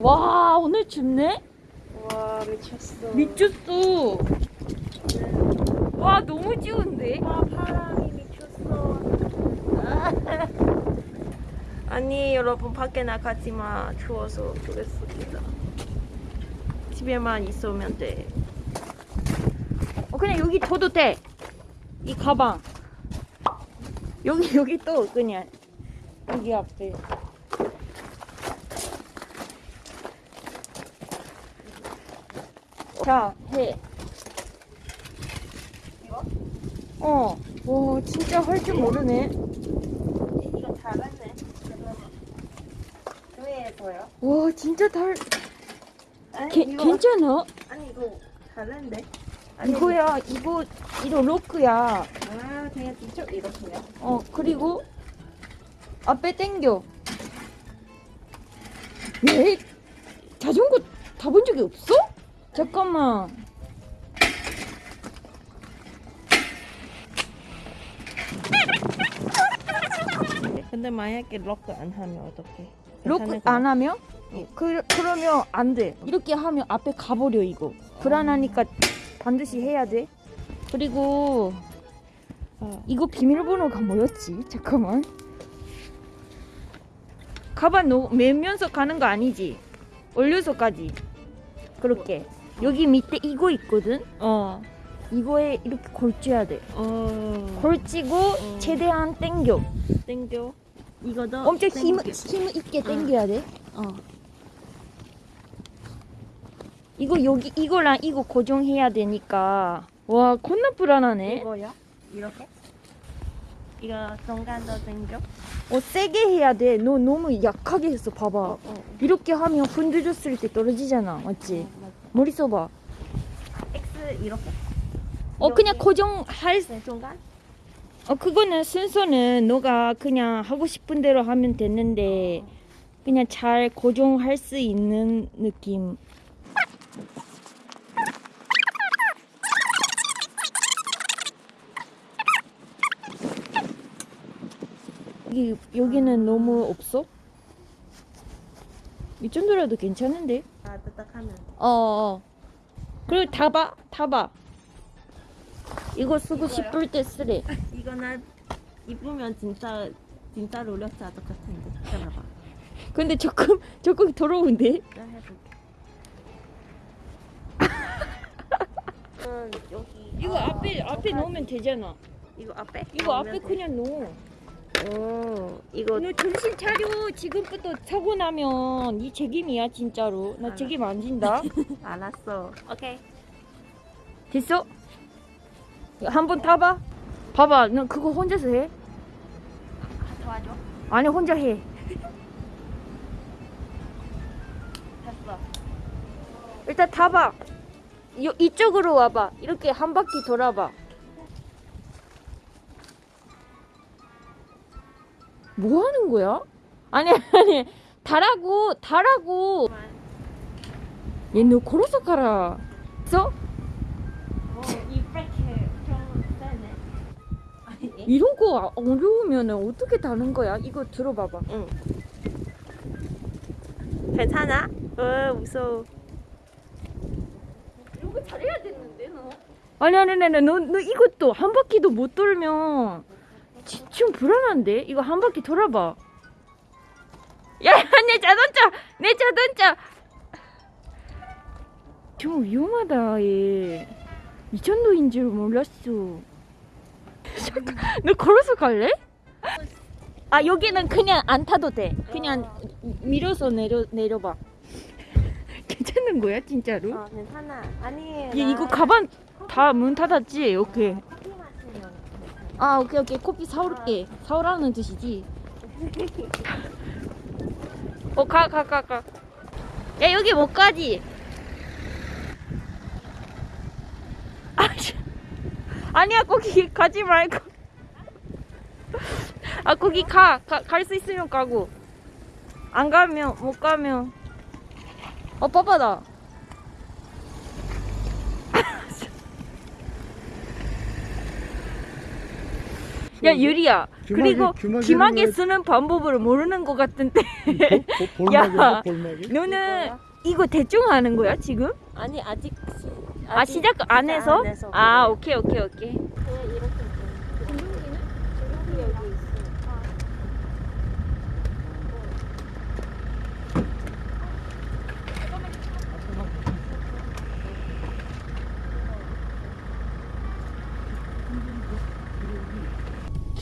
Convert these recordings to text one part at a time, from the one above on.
와 오늘 춥네? 와 미쳤어. 미쳤어. 와 너무 추운데? 아 바람이 미쳤어. 아니 여러분 밖에 나가지 마. 추워서 그랬습니다. 집에만 있으면 돼. 어, 그냥 여기 둬도 돼. 이 가방. 여기 여기 또 그냥 여기 앞에. 자 해. 이거? 어. 와 진짜 할 줄 모르네. 이거 잘했네. 왜 보여? 와 진짜 달. 아니 게, 이거 괜찮아? 아니 이거 잘했는데. 이거야 이거 이거 로크야. 아 그냥 뒤쪽 이렇게요. 어 그리고 앞에 당겨 왜 자전거 타본 적이 없어? 잠깐만 근데 만약에 럭크 안 하면 어떡해? 로크? 안 하면? 응. 그, 그러면 안돼 이렇게 하면 앞에 가버려 이거 불안하니까 반드시 해야 돼 그리고 어. 이거 비밀번호가 뭐였지? 잠깐만 가방 놓, 매면서 가는 거 아니지? 올려서까지 그렇게 여기 밑에 이거 있거든? 어. 이거에 이렇게 걸쳐야 돼 어. 걸치고 어. 최대한 당겨 땡겨. 이거도 엄청 힘. 힘 있게 당겨야 돼 어. 이거 여기 이거랑 이거 고정해야 되니까 와 겁나 불안하네 이거요? 이렇게? 이거 중간도 땡겨? 어 세게 해야 돼 너 너무 약하게 했어 봐봐 어. 이렇게 하면 흔들렸을 때 떨어지잖아 맞지? 맞아. 머리 써봐 X 이렇게. 어 그냥 고정할 네, 중간? 어 그거는 순서는 너가 그냥 하고 싶은 대로 하면 됐는데 그냥 잘 고정할 수 있는 느낌 여기 여기는 너무 없어? 이 정도라도 괜찮은데? 어, 어. 그리고 타봐, 타봐. 이거 쓰고 이거요? 싶을 때 쓰래. 이거 나 입으면 진짜 진짜 롤렉자 똑같은데. 기다려봐. 근데 조금 조금 더러운데? 나 해볼게. 음, 여기. 이거 아, 앞에 앞에. 놓으면 되잖아. 이거 앞에? 이거 앞에 돼. 그냥 놓어. 어, 이거 너 정신 차려. 지금부터 사고 나면 이 책임이야 진짜로. 나 알았어. 책임 안 진다. 알았어. 오케이. 됐어? 한번 타봐. 봐봐, 너 그거 혼자서 해? 아, 도와줘. 아니 혼자 해. 됐어. 일단 타봐. 요, 이쪽으로 와봐. 이렇게 한 바퀴 돌아봐. 뭐 하는 거야? 아니 아니 달라고 달라고. 얘너 걸어서 가라. 써? 어, 이 이런 거 어려우면 어떻게 다는 거야? 이거 들어봐봐. 응. 괜찮아? 어, 무서워. 이런 거 잘해야 되는데 너. 아니 아니 아니 너, 너 이것도 한 바퀴도 못 돌면 지- 좀 불안한데 이거 한 바퀴 돌아봐. 야 내 자동차 내 자동차 좀 위험하다 얘. 이 정도인 줄 몰랐어. 잠깐 너 걸어서 갈래? 아 여기는 그냥 안 타도 돼. 그냥 밀어서 내려 내려봐. 괜찮은 거야 진짜로? 어, 괜찮아. 아니, 얘 이거 가방 다 문 닫았지? 오케이. 아 오케이 오케이 커피 사올게. 사오라는 뜻이지. 어가 가 가 가. 야 여기 못 가지. 아, 씨. 아니야 거기 가지 말고. 아 거기 가. 갈 수 있으면 가고. 안 가면 못 가면. 어 빠빠다. 야 유리야 귀마개- 그리고 귀마개 왜- 쓰는 방법을 모르는 것 같은데 볼- 야. 볼막이? 너는 이거 대충 하는 거야 지금? 아니 아직 시, 아 시작 안 해서? 안 해서 아. 오케이 오케이 오케이 그냥 이렇게 주둥이는? 주둥이 여기 있어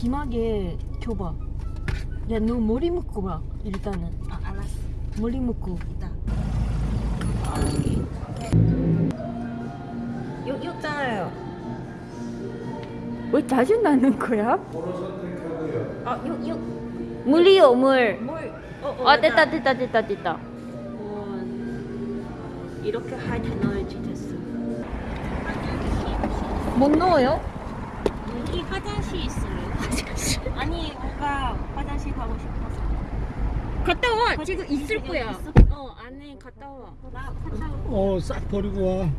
귀마개 줘봐 야 너 머리 묶고 봐 일단은 아 알았어 머리 묶고 이따 여기 있잖아요 왜 자주 나는 거야? 아 여 여 물이요 물. 뭘? 어, 어, 아 됐다 됐다 됐다 됐다. 어, 이렇게 하이트 넣어야지 됐어 못 넣어요? 여기 화장실 있어요? 아니 뭔가 화장실 가고 싶어서 갔다 와. 화장실 지금 있을 거야. 있어? 어 안에 갔다 와. 나 갔다 올어싹 버리고 와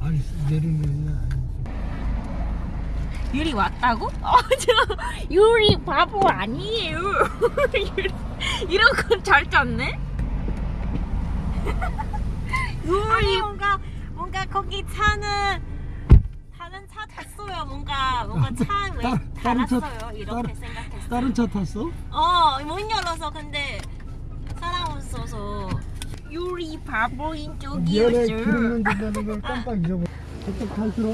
아니 내리는 게 유리 왔다고? 어저 유리 바보 아니에요. 유리, 이런 건잘 짰네. 아니 유리 뭔가 거기 차는 다른 차 탔어요. 뭔가 뭔가 차왜 따- 다른 차- 달았어요? 이렇게 다른- 생각했어 다른 차 탔어? 어문 열어서 근데 사람 없어서 유리 바보인 쪽이었어.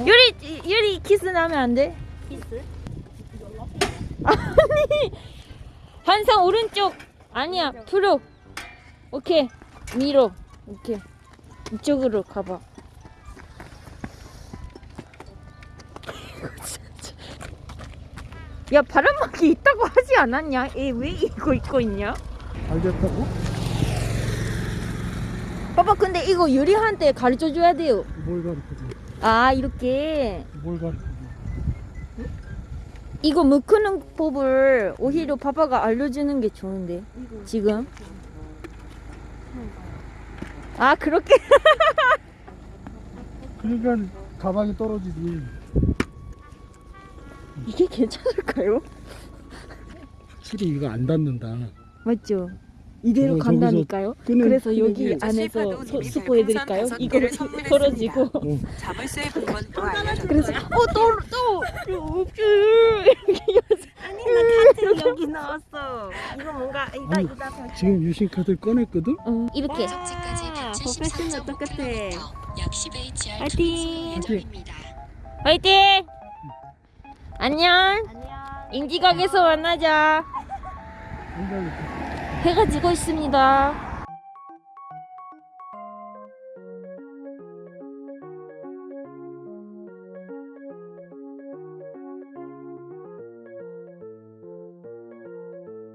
유리 유리 키스 나면 안 돼? 키스? 아니 한상 오른쪽. 아니야 프로. 오케이 위로. 오케이. 이쪽으로 가봐 야 바람막이 있다고 하지 않았냐? 얘왜 이거 입고 있냐? 알겠다고? 봐봐 근데 이거 유리한테 가르쳐 줘야 돼요. 뭘 가르쳐줘? 아 이렇게. 뭘 가르쳐줘? 이거 묶는 법을 오히려 파파가 알려주는 게 좋은데 지금? 아 그렇게? 그러니까 가방이 떨어지지 이게 괜찮을까요? 확실히 이거 안 닿는다 맞죠? 이대로 저거 간다니까요? 끄는- 그래서 끄는 여기 게- 안에서 소- 스포해드릴까요? 별풍선 이거 어. 자물쇠 번번도 알려줬어요. 그래서 어또또 이렇게 아니 나 카트 여기 넣었어 이거 뭔가 이따 아니, 이따 펼쳐. 지금 유심카드 꺼냈거든? 어, 이렇게 아, 173.5km. 프로페셔널 똑같아. 약 10HR 파이팅! 예정입니다. 화이팅! 안녕. 안녕. 인지각에서 만나자. 해가 지고 있습니다